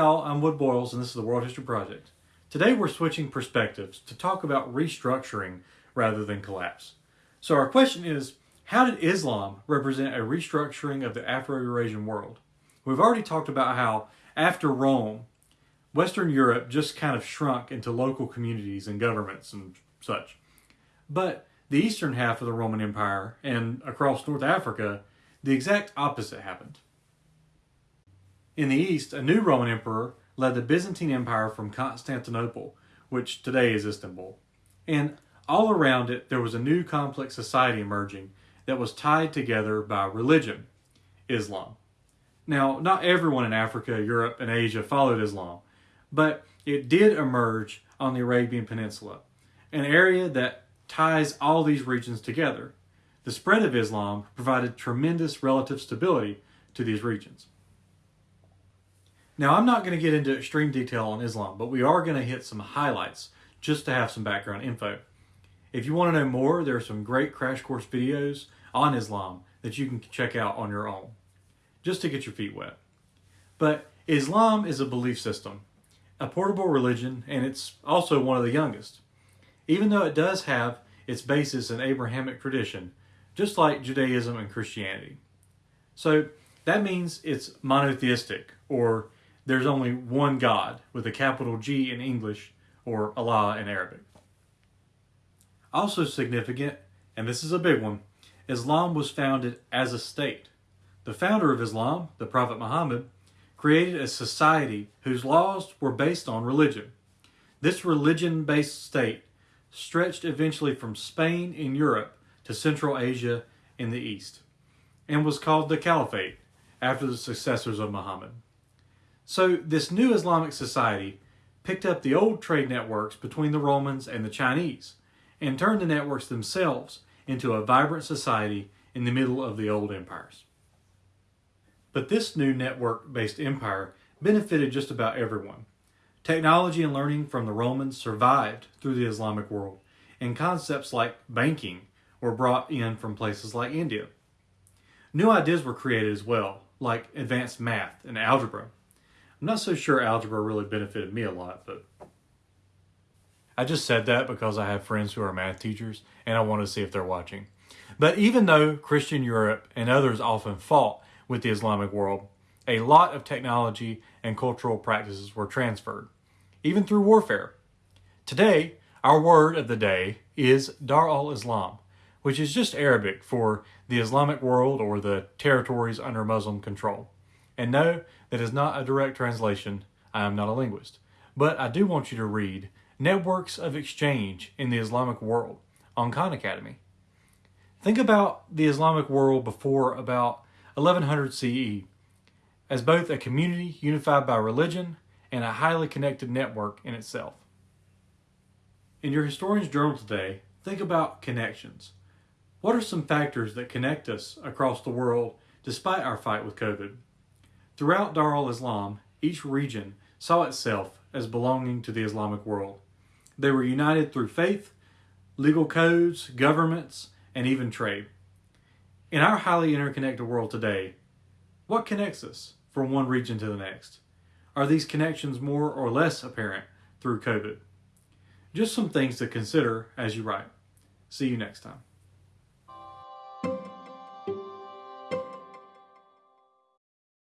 y'all, I'm Wood Boyles and this is the World History Project. Today we're switching perspectives to talk about restructuring rather than collapse. So our question is, how did Islam represent a restructuring of the Afro-Eurasian world? We've already talked about how, after Rome, Western Europe just kind of shrunk into local communities and governments and such. But the eastern half of the Roman Empire and across North Africa, the exact opposite happened. In the east, a new Roman emperor led the Byzantine Empire from Constantinople, which today is Istanbul. And all around it, there was a new complex society emerging that was tied together by religion, Islam. Now, not everyone in Africa, Europe, and Asia followed Islam, but it did emerge on the Arabian Peninsula, an area that ties all these regions together. The spread of Islam provided tremendous relative stability to these regions. Now, I'm not going to get into extreme detail on Islam, but we are going to hit some highlights just to have some background info. If you want to know more, there are some great crash course videos on Islam that you can check out on your own, just to get your feet wet. But Islam is a belief system, a portable religion, and it's also one of the youngest. Even though it does have its basis in Abrahamic tradition, just like Judaism and Christianity. So that means it's monotheistic, or there's only one God with a capital G in English or Allah in Arabic. Also significant, and this is a big one, Islam was founded as a state. The founder of Islam, the Prophet Muhammad, created a society whose laws were based on religion. This religion-based state stretched eventually from Spain in Europe to Central Asia in the East, and was called the Caliphate after the successors of Muhammad. So this new Islamic society picked up the old trade networks between the Romans and the Chinese and turned the networks themselves into a vibrant society in the middle of the old empires. But this new network-based empire benefited just about everyone. Technology and learning from the Romans survived through the Islamic world, and concepts like banking were brought in from places like India. New ideas were created as well, like advanced math and algebra, I'm not so sure algebra really benefited me a lot, but I just said that because I have friends who are math teachers and I want to see if they're watching. But even though Christian Europe and others often fought with the Islamic world, a lot of technology and cultural practices were transferred, even through warfare. Today, our word of the day is Dar al-Islam, which is just Arabic for the Islamic world or the territories under Muslim control. And no, that is not a direct translation. I am not a linguist. But I do want you to read Networks of Exchange in the Islamic World on Khan Academy. Think about the Islamic world before about 1100 CE as both a community unified by religion and a highly connected network in itself. In your historian's journal today, think about connections. What are some factors that connect us across the world despite our fight with COVID? Throughout Dar al-Islam, each region saw itself as belonging to the Islamic world. They were united through faith, legal codes, governments, and even trade. In our highly interconnected world today, what connects us from one region to the next? Are these connections more or less apparent through COVID? Just some things to consider as you write. See you next time.